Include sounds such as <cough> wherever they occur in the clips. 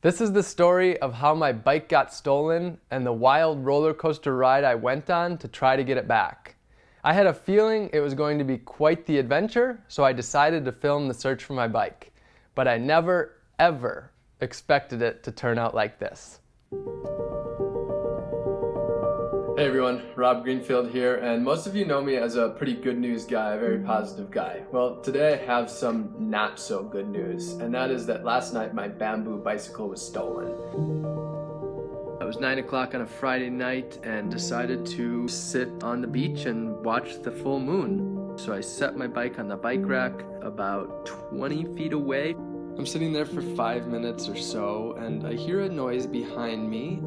This is the story of how my bike got stolen and the wild roller coaster ride I went on to try to get it back. I had a feeling it was going to be quite the adventure, so I decided to film the search for my bike. But I never, ever expected it to turn out like this. Hey everyone, Rob Greenfield here, and most of you know me as a pretty good news guy, a very positive guy. Well, today I have some not so good news, and that is that last night my bamboo bicycle was stolen. It was 9 o'clock on a Friday night and decided to sit on the beach and watch the full moon. So I set my bike on the bike rack about 20 feet away. I'm sitting there for five minutes or so, and I hear a noise behind me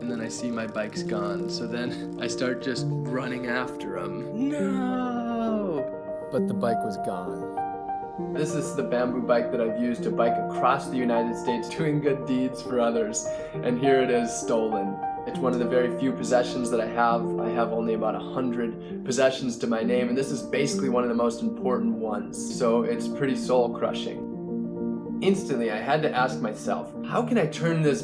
and then I see my bike's gone. So then I start just running after him. No! But the bike was gone. This is the bamboo bike that I've used to bike across the United States <laughs> doing good deeds for others. And here it is stolen. It's one of the very few possessions that I have. I have only about a hundred possessions to my name and this is basically one of the most important ones. So it's pretty soul crushing. Instantly I had to ask myself, how can I turn this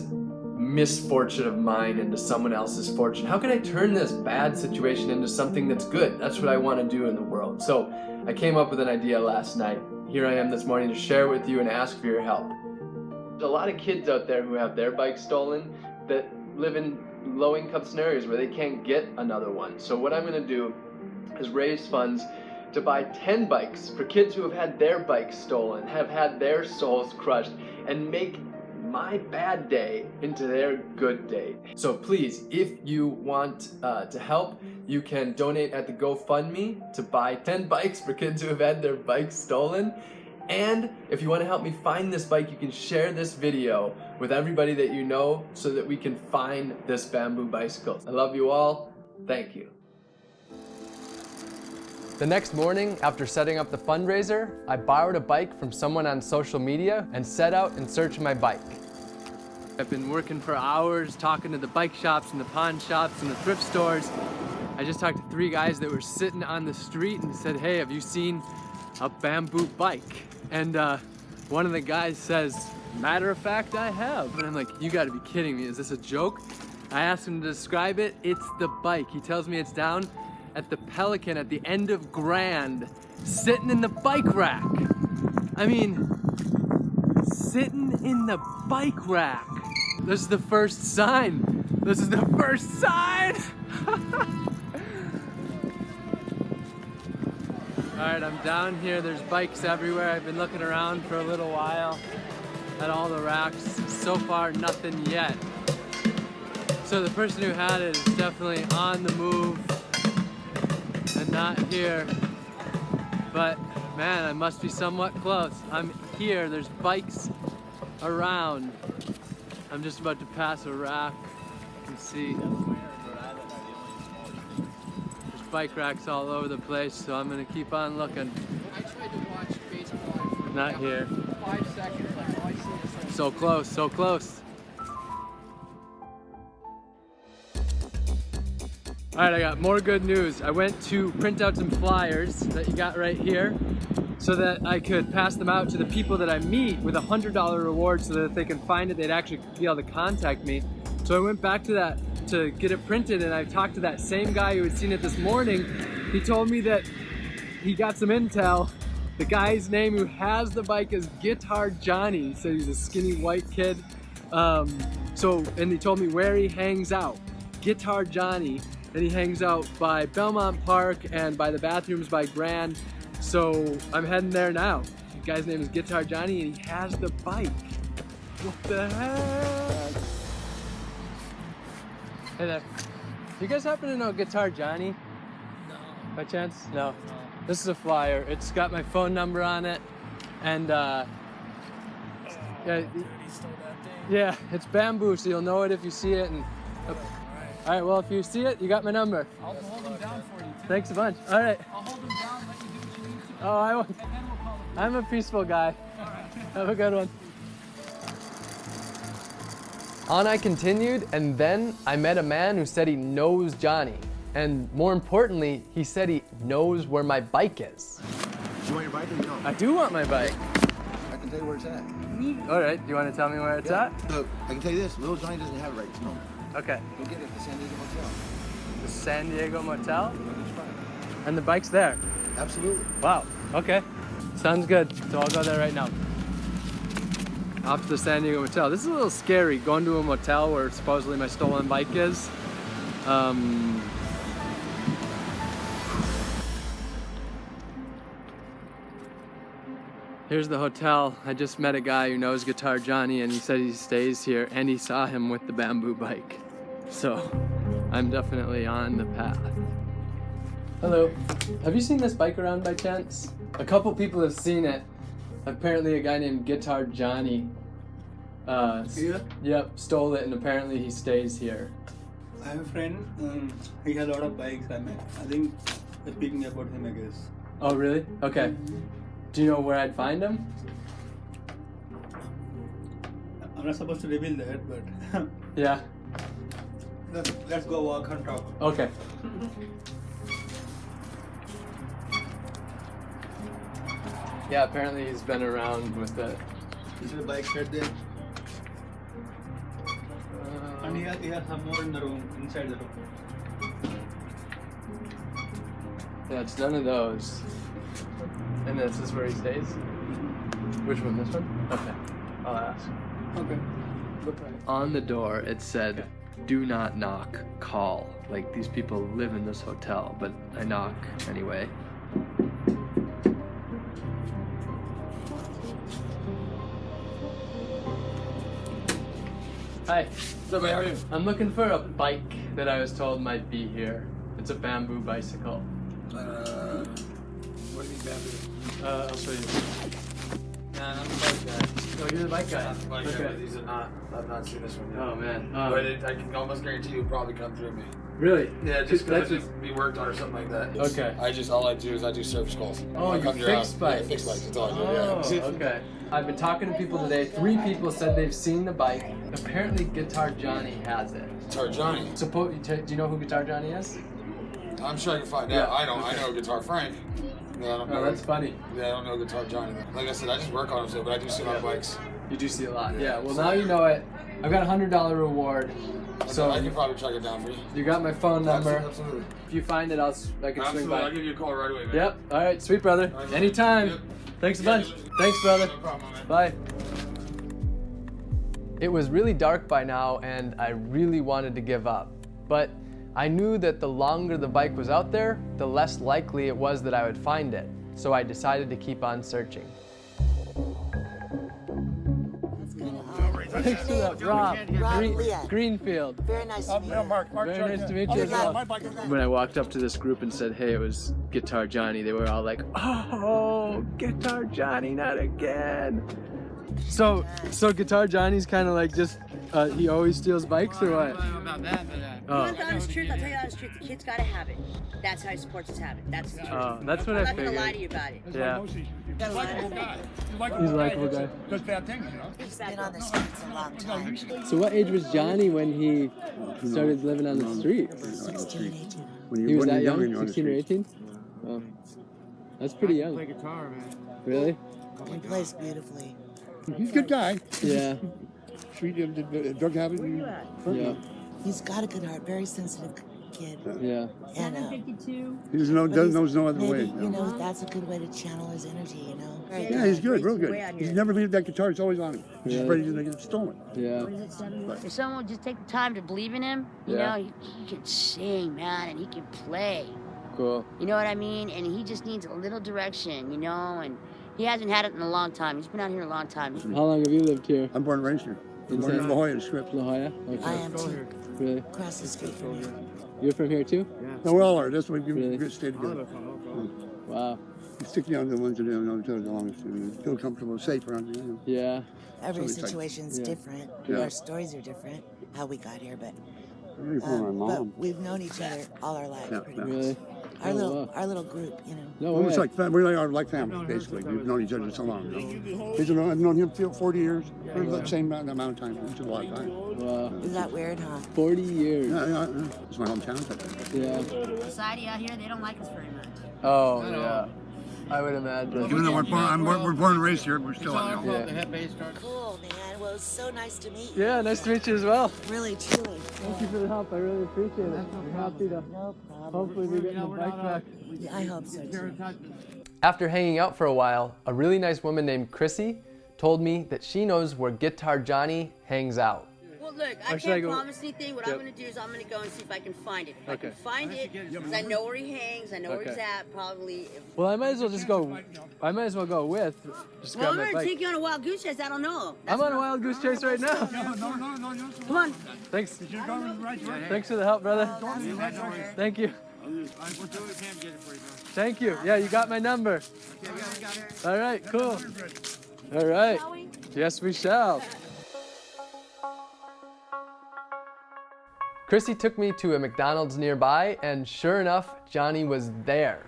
misfortune of mine into someone else's fortune? How can I turn this bad situation into something that's good? That's what I want to do in the world. So I came up with an idea last night. Here I am this morning to share with you and ask for your help. There's a lot of kids out there who have their bikes stolen that live in low income scenarios where they can't get another one. So what I'm going to do is raise funds to buy 10 bikes for kids who have had their bikes stolen, have had their souls crushed, and make my bad day into their good day. So please, if you want uh, to help, you can donate at the GoFundMe to buy 10 <laughs> bikes for kids who have had their bikes stolen. And if you want to help me find this bike, you can share this video with everybody that you know so that we can find this bamboo bicycle. I love you all. Thank you. The next morning, after setting up the fundraiser, I borrowed a bike from someone on social media and set out in search of my bike. I've been working for hours talking to the bike shops and the pawn shops and the thrift stores. I just talked to three guys that were sitting on the street and said, hey, have you seen a bamboo bike? And uh, one of the guys says, matter of fact, I have. And I'm like, you gotta be kidding me, is this a joke? I asked him to describe it, it's the bike. He tells me it's down at the Pelican at the end of Grand, sitting in the bike rack. I mean, sitting in the bike rack. This is the first sign. This is the first sign. <laughs> All right, I'm down here. There's bikes everywhere. I've been looking around for a little while at all the racks. So far, nothing yet. So the person who had it is definitely on the move and not here. But man, I must be somewhat close. I'm here, there's bikes around. I'm just about to pass a rack. You can see there's bike racks all over the place, so I'm gonna keep on looking. I tried to watch baseball. Not here. Five seconds, like, oh, I see this. So close, so close. All right, I got more good news. I went to print out some flyers that you got right here so that I could pass them out to the people that I meet with a $100 reward so that if they can find it, they'd actually be able to contact me. So I went back to that to get it printed and I talked to that same guy who had seen it this morning. He told me that he got some intel. The guy's name who has the bike is Guitar Johnny. He said he's a skinny white kid. Um, so, and he told me where he hangs out. Guitar Johnny and he hangs out by Belmont Park and by the bathrooms by Grand. So I'm heading there now. The guy's name is Guitar Johnny and he has the bike. What the heck? Hey there. You guys happen to know Guitar Johnny? No. By chance? No. No. This is a flyer. It's got my phone number on it. And uh, yeah, Dude, he stole that thing. yeah, it's bamboo, so you'll know it if you see it. And Alright. all right, well, if you see it, you got my number. I'll hold him down for you, too. Thanks a bunch. All right. Oh, I won't. We'll. I'm a peaceful guy. Have a good one. On I continued, and then I met a man who said he knows Johnny. And more importantly, he said he knows where my bike is. Do you want your bike or you don't? I do want my bike. I can tell you where it's at. All right. Do you want to tell me where it's at? So I can tell you this: Little Johnny doesn't have it right this moment. Okay. Go get it at the San Diego Motel. The San Diego Motel. And the bike's there. Absolutely. Wow. Okay. Sounds good. So I'll go there right now. Off to the San Diego Motel. This is a little scary going to a motel where supposedly my stolen bike is. Um, here's the hotel. I just met a guy who knows Guitar Johnny and he said he stays here and he saw him with the bamboo bike. So I'm definitely on the path. Hello. Have you seen this bike around by chance? A couple people have seen it. Apparently, a guy named Guitar Johnny. Uh, s- Here? Yep, stole it, and apparently he stays here. I have a friend. Um, he has a lot of bikes. I mean, I think we're speaking about him. I guess. Oh, really? Okay. Do you know where I'd find him? I'm not supposed to reveal that, but <laughs> Yeah. let's, let's go walk and talk. Okay. <laughs> Yeah, apparently he's been around with it. This is a bike right there, and he has, he has some more in the room, inside the room. Yeah, it's none of those. And this is where he stays? Mm-hmm. Which one? This one? Okay. I'll ask. Okay. On the door, it said, do not knock, call. Like these people live in this hotel, but I knock anyway. Hi. Man? How are you? I'm looking for a bike that I was told might be here. It's a bamboo bicycle. Uh, what do you mean, bamboo? Uh, I'll show you. Nah, not the bike guy. Oh, you're the bike guy. Not the bike guy, Okay. but these are not. I've not seen this one yet. Oh man. Um, but it, I can almost guarantee you'll probably come through me. Really? Yeah, just That's because it's be worked on or something like that. It's- Okay. I just all I do is I do service calls. Oh, I you come your fix house. bikes. Yeah, fix bikes. That's all I do. Oh, yeah. <laughs> okay. I've been talking to people today. Three people said they've seen the bike. Apparently, Guitar Johnny has it. Guitar Johnny. Suppo- do you know who Guitar Johnny is? I'm sure I can find Yeah, out. I don't. okay. I know Guitar Frank. Yeah, I don't oh, know. Oh, that's funny. Yeah, I don't know Guitar Johnny. Like I said, I just work on them so, but I do see a lot of bikes. You do see a lot. Yeah. Yeah. Well, now you know it. I've got a hundred dollar reward. So I can probably track it down for you. you got my phone number. Absolutely. If you find it, I'll I can swing Absolutely. I'll give you a call right away, man. Yep. All right. Sweet brother. Right. Anytime. Yep. Thanks a Yeah, bunch. Thanks, brother. No problem, man. Bye. It was really dark by now, and I really wanted to give up. But I knew that the longer the bike was out there, the less likely it was that I would find it. So I decided to keep on searching. Thanks for that, Rob. Rob Green- Leah. Greenfield. Very nice to meet you. Very nice to meet you as well. When I walked up to this group and said, hey, it was Guitar Johnny, they were all like, oh, Guitar Johnny, not again. So, so Guitar Johnny's kind of like just, uh, he always steals bikes or what? You Oh, want the honest truth? I'll tell you the honest truth. The kid's got a habit. That's how he supports his habit. That's the truth. oh, that's what I'm I not gonna lie to figured. you about it. Yeah, Gotta lie to you. he's a likable guy. Does bad things, you know. He's been on the streets a long time. So what age was Johnny when he started living on the street? 16, 18. When you, He was when that you're young, you're on the 16 or streets. 18? Oh, that's pretty young. guitar, man. Really? He plays beautifully. He's a good guy. Yeah, <laughs> Sweet, uh, d- d- drug habit. and- yeah, He's got a good heart. Very sensitive kid. yeah. And uh, He doesn't know, but doesn't he's- knows no other maybe, way. You know, that's a good way to channel his energy. You know. Very Yeah, he's good, real good. on He's your- never leave that guitar. It's always on him. He's Yeah. afraid he's gonna get stolen. Yeah. If someone would just take the time to believe in him, you Yeah. know, he, he can sing, man, and he can play. Cool. You know what I mean? And he just needs a little direction, you know, and he hasn't had it in a long time. He's been out here a long time. How long have you lived here? I'm born and raised here. In Born in San- La Jolla, Scripps. La Jolla? I Okay. am too. Really? Across the street from you. You're from here too? Yeah. No, we all are. That's why we Really? we stay together. Wow. <laughs> We stick down to the ones that you know the longest. and Feel comfortable, safe around you. know. Yeah. Every Somebody's like- situation's Yeah. different. Yeah. Our stories are different. How we got here, but Really my um, mom. but we've known each other all our lives. Yeah, pretty yeah. much. Really? Our Oh, little wow. our little group, you know. No Well, it's like fam- we're like, our- like family, basically. We've known each other so long. You? He's known, I've known him for 40 years. For the same amount amount of time, which is a lot of time. Wow. Is that weird, huh? 40 years. Yeah, yeah, yeah. It's my hometown. Yeah. Society out here, they don't like us very much. Oh, yeah. I would imagine. Even though we're born, I'm, we're, we're born and raised here, we're still out Yeah. here. The head base starts. Cool, man. Well, it was so nice to meet you. Yeah, nice to meet you as well. Really, truly. Thank you for the help. I really appreciate it. We're happy to No problem. hopefully be getting the bike back. I hope so too. After hanging out for a while, a really nice woman named Chrissy told me that she knows where Guitar Johnny hangs out. Well, look, I Or should I can't go- promise anything. What Yep. I'm going to do is I'm going to go and see if I can find it. If I can find it, because I know where he hangs, I know where he's at, probably. Well, I might as well just go. I might as well go with. Just well, I'm going to take you on a wild goose chase. I don't know. I'm on a wild goose chase right now. No, no, no, no, no. Come on. Thanks. You're going right. Thanks for the help, brother. Thank you. Thank you. Yeah, you got my number. All right, cool. All right. Yes, we shall. Chrissy took me to a McDonald's nearby, and sure enough, Johnny was there.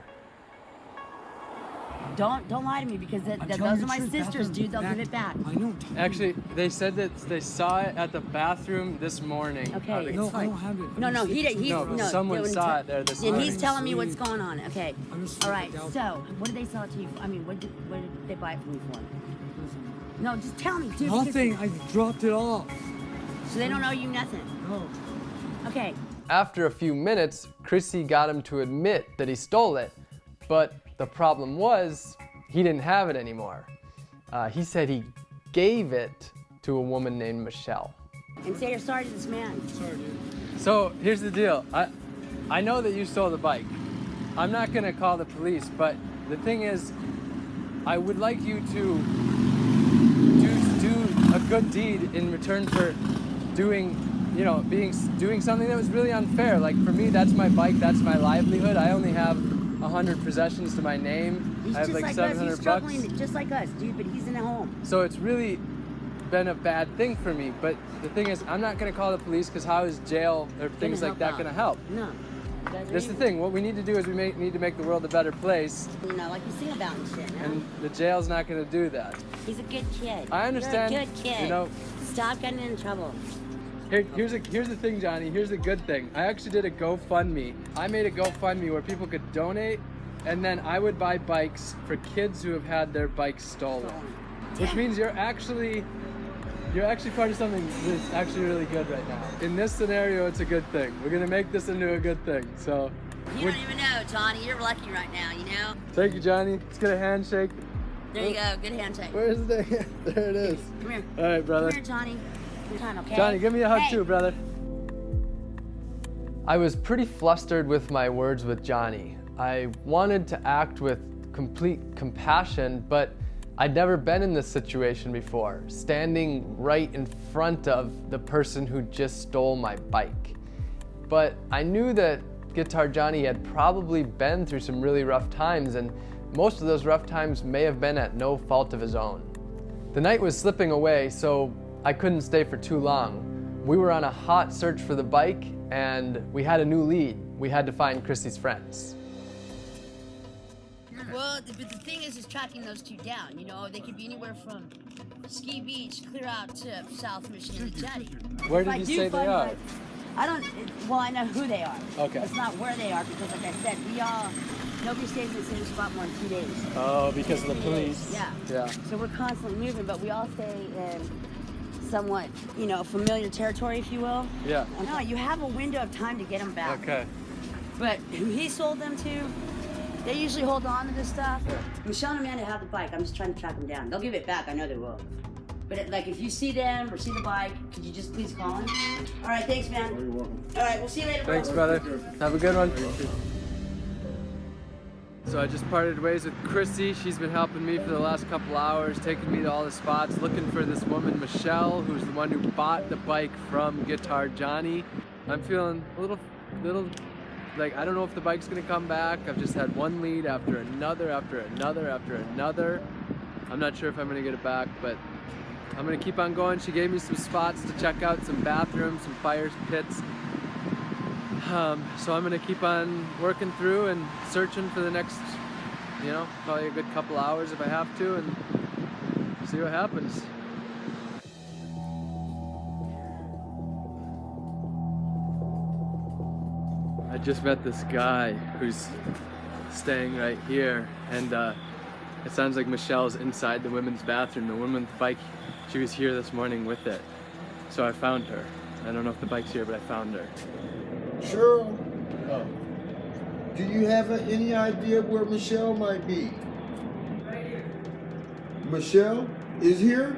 Don't don't lie to me because that, that, those are my sisters, dude. They'll give it back. Actually, they said that they saw it at the bathroom this morning. Okay, it's No, I don't have it. No, no, he did. He's, No, no, but someone saw it there this morning. And he's telling me what's going on. Okay. I'm just All right. freaked out. So, what did they sell it to you? For? I mean, what did what did they buy it from you for? No, just tell me, dude. because- Nothing. I dropped it off. So they don't owe you nothing. No. Okay. After a few minutes, Chrissy got him to admit that he stole it, but the problem was he didn't have it anymore. Uh, he said he gave it to a woman named Michelle. And say you're sorry to this man. So here's the deal. I, I know that you stole the bike. I'm not gonna call the police, but the thing is, I would like you to do, do a good deed in return for doing, you know, being doing something that was really unfair. Like for me, that's my bike, that's my livelihood. I only have hundred possessions to my name. He's I have just like, like. 700 He's bucks. struggling just like us, dude. But he's in a home. So it's really been a bad thing for me. But the thing is, I'm not gonna call the police because how is jail or things like that out. gonna help? No. That's the thing. What we need to do is we make, need to make the world a better place, You know, like you sing about and shit. No? and the jail's not going to do that. He's a good kid. I understand, You're a good kid. you know- Stop getting in trouble. Here, here's a, here's the thing, Johnny. Here's the good thing. I actually did a GoFundMe. I made a GoFundMe where people could donate, and then I would buy bikes for kids who have had their bikes stolen. Which means you're actually you're actually part of something that's actually really good right now. In this scenario, it's a good thing. We're gonna make this into a good thing. So, You don't even know, Johnny. You're lucky right now, you know? thank you, Johnny. Let's get a handshake. There you oh. go. Good handshake. Where's the? <laughs> there it is. Come here. All right, brother. Come here, Johnny. Come on, okay? Johnny, give me a hug Hey. too, brother. I was pretty flustered with my words with Johnny. I wanted to act with complete compassion, but I'd never been in this situation before, standing right in front of the person who just stole my bike. But I knew that Guitar Johnny had probably been through some really rough times, and most of those rough times may have been at no fault of his own. The night was slipping away, so I couldn't stay for too long. We were on a hot search for the bike, and we had a new lead. We had to find Christy's friends. Well, the, but the thing is, is tracking those two down. You know, they could be anywhere from Ski Beach clear out to South Mission to Jetty. Where did you say they are? my- I don't. Well, I know who they are. Okay. It's not where they are because, like I said, we all nobody stays in the same spot more than two days. Oh, because of the police. Yeah. Yeah. So we're constantly moving, but we all stay in somewhat, you know, familiar territory, if you will. Yeah. No, you have a window of time to get them back. Okay. But who he sold them to, they usually hold on to this stuff. Michelle and Amanda have the bike. I'm just trying to track them down. They'll give it back. I know they will. But it, like, if you see them or see the bike, could you just please call him? All right, thanks, man. You're welcome. All right, we'll see you later. bro. Thanks, brother. Have a good one. So I just parted ways with Chrissy. She's been helping me for the last couple hours, taking me to all the spots, looking for this woman, Michelle, who's the one who bought the bike from Guitar Johnny. I'm feeling a little, little, like I don't know if the bike's gonna come back. I've just had one lead after another, after another, after another. I'm not sure if I'm gonna get it back, but I'm gonna keep on going. She gave me some spots to check out, some bathrooms, some fire pits. Um, so I'm gonna keep on working through and searching for the next, you know, probably a good couple hours if I have to, and see what happens. I just met this guy who's staying right here, and uh, It sounds like Michelle's inside the women's bathroom. The women's bike, she was here this morning with it. So I found her. I don't know if the bike's here, but I found her. Cheryl, do you have a- any idea where Michelle might be? Right here. Michelle is here?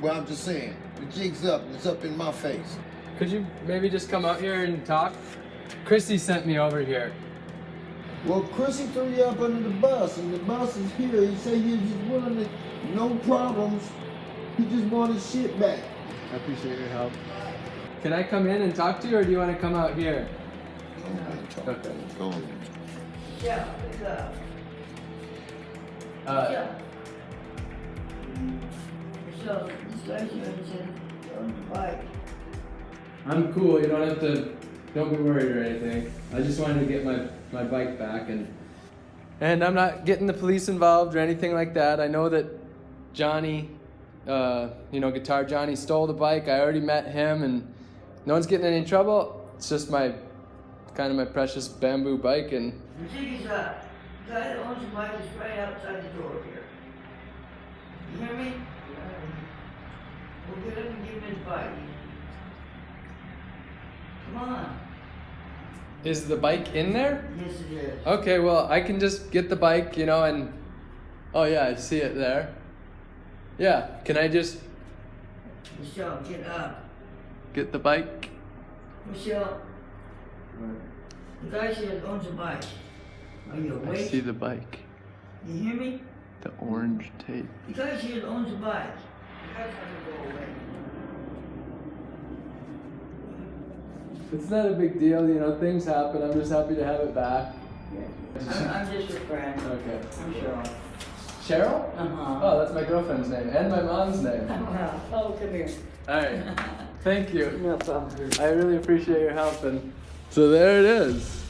Well, I'm just saying, the jig's up. It's up in my face. Could you maybe just come out here and talk? Christy sent me over here. Well, Chrissy threw you up under the bus, and the bus is here. He said he was just willing to, no problems. He just wanted shit back. I appreciate your help. Can I come in and talk to you, or do you want to come out here? Okay. Go on. Yeah, it's up. Uh, Yeah. So, this guy's here, the bike. I'm cool. You don't have to. Don't be worried or anything. I just wanted to get my my bike back and. And I'm not getting the police involved or anything like that. I know that Johnny, uh, you know, Guitar Johnny stole the bike. I already met him, and no one's getting any trouble. It's just my, kind of my precious bamboo bike, and The is. The guy that owns the bike is right outside the door here. You hear me? We'll get him and give him his bike. Come on. is the bike in there? Yes, it is. Okay, well, I can just get the bike, you know, and oh yeah, I see it there. Yeah, can I just Michelle, get up. Get the bike? Michelle. The guy here owns a bike. Are you I see the bike. You hear me? The orange tape. The guy here owns a bike. The guy's gonna go away. It's not a big deal, you know, things happen. I'm just happy to have it back. I'm, I'm just your friend. Okay. I'm Cheryl. Cheryl? Uh-huh. Oh, that's my girlfriend's name and my mom's name. <laughs> Oh, come here. Alright. <laughs> Thank you. No problem. I really appreciate your help and so there it is.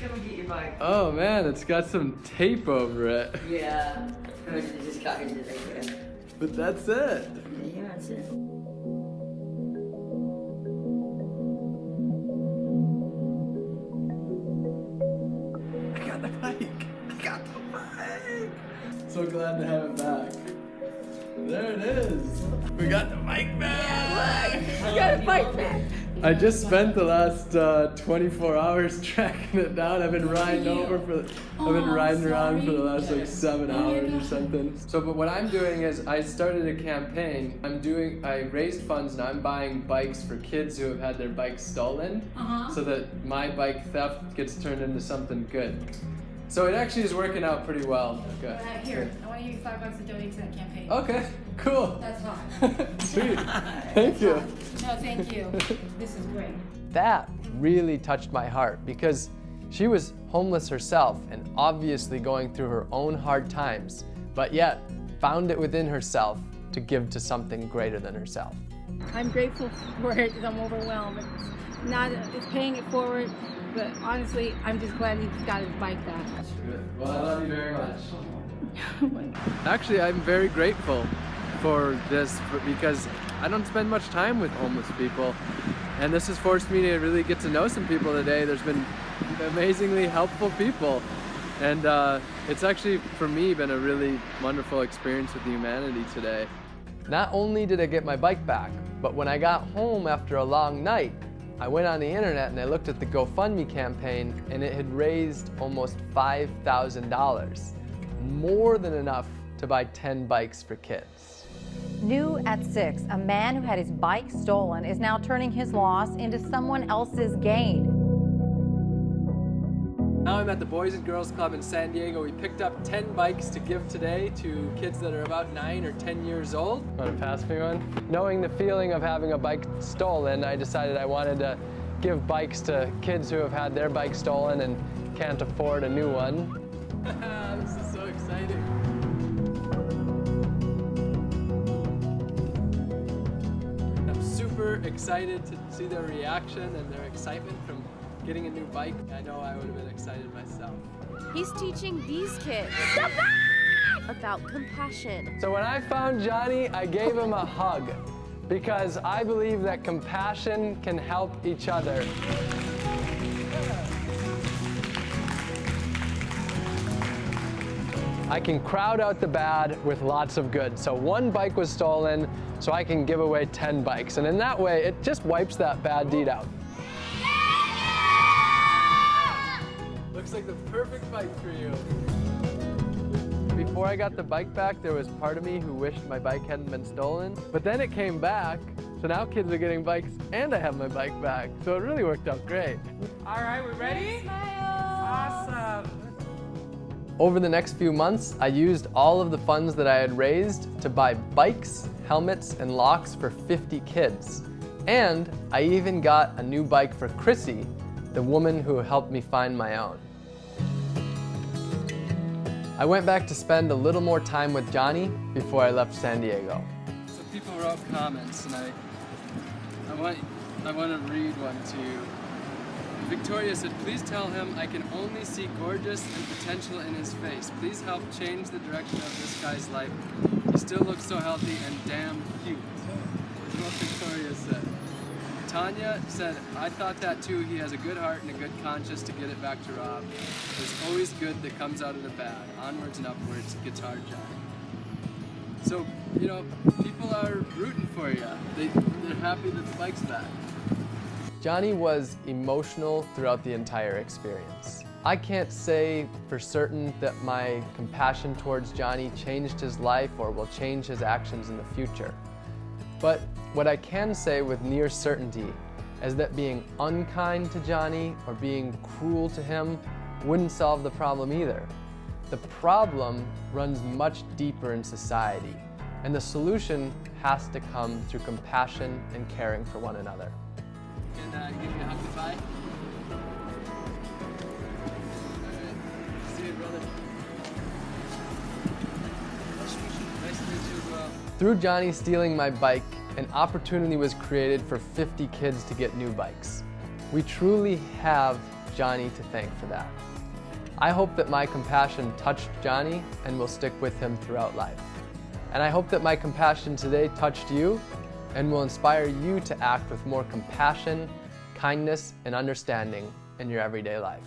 Come and get your bike. Oh man, it's got some tape over it. Yeah. I just got into there. But that's it. Yeah, that's it. I got the bike. I got the bike. So glad to have it back. There it is. We got the bike back. We got a bike back. I just spent the last uh, 24 hours <laughs> tracking it down. I've been riding over for, I've been riding around for the last like seven hours or something. So, but what I'm doing is I started a campaign. I'm doing, I raised funds and I'm buying bikes for kids who have had their bikes stolen, so that my bike theft gets turned into something good. So it actually is working out pretty well. Okay. Uh, here, I want to give you five bucks to donate to that campaign. Okay. Cool. That's fine. <laughs> Sweet. Thank you. No, thank you. This is great. That really touched my heart because she was homeless herself and obviously going through her own hard times, but yet found it within herself to give to something greater than herself. I'm grateful for it because I'm overwhelmed. It's not, it's paying it forward, but honestly, I'm just glad he's got his bike back. Well, I love you very much. <laughs> Actually, I'm very grateful for this because I don't spend much time with homeless people. And this has forced me to really get to know some people today. There's been amazingly helpful people. And uh, it's actually, for me, been a really wonderful experience with humanity today. Not only did I get my bike back, but when I got home after a long night, I went on the internet and I looked at the GoFundMe campaign and it had raised almost $5,000. More than enough to buy 10 bikes for kids. New at 6, a man who had his bike stolen is now turning his loss into someone else's gain. Now I'm at the Boys and Girls Club in San Diego. We picked up 10 bikes to give today to kids that are about 9 or 10 years old. Want to pass me one? Knowing the feeling of having a bike stolen, I decided I wanted to give bikes to kids who have had their bike stolen and can't afford a new one. <laughs> <laughs> this is so exciting. I'm super excited to see their reaction and their excitement from getting a new bike. I know I would have been excited myself. He's teaching these kids about compassion. So when I found Johnny, I gave him a hug because I believe that compassion can help each other. I can crowd out the bad with lots of good. So one bike was stolen, so I can give away 10 bikes. And in that way, it just wipes that bad deed out. Looks like the perfect bike for you. Before I got the bike back, there was part of me who wished my bike hadn't been stolen. But then it came back, so now kids are getting bikes and I have my bike back. So it really worked out great. All right, we're ready? Awesome. Over the next few months, I used all of the funds that I had raised to buy bikes, helmets, and locks for 50 kids. And I even got a new bike for Chrissy, the woman who helped me find my own. I went back to spend a little more time with Johnny before I left San Diego. So people wrote comments, and I, I want, I want to read one to you. Victoria said, please tell him I can only see gorgeous and potential in his face. Please help change the direction of this guy's life. He still looks so healthy and damn cute. Is what Victoria said. Tanya said, I thought that too. He has a good heart and a good conscience to get it back to Rob. There's always good that comes out of the bad. Onwards and upwards, Guitar Johnny. So, you know, people are rooting for you. They, they're happy that the bike's back. Johnny was emotional throughout the entire experience. I can't say for certain that my compassion towards Johnny changed his life or will change his actions in the future. But what I can say with near certainty is that being unkind to Johnny or being cruel to him wouldn't solve the problem either. The problem runs much deeper in society, and the solution has to come through compassion and caring for one another. Can uh, give a hug goodbye? Through Johnny stealing my bike, an opportunity was created for 50 kids to get new bikes. We truly have Johnny to thank for that. I hope that my compassion touched Johnny and will stick with him throughout life. And I hope that my compassion today touched you and will inspire you to act with more compassion, kindness, and understanding in your everyday life.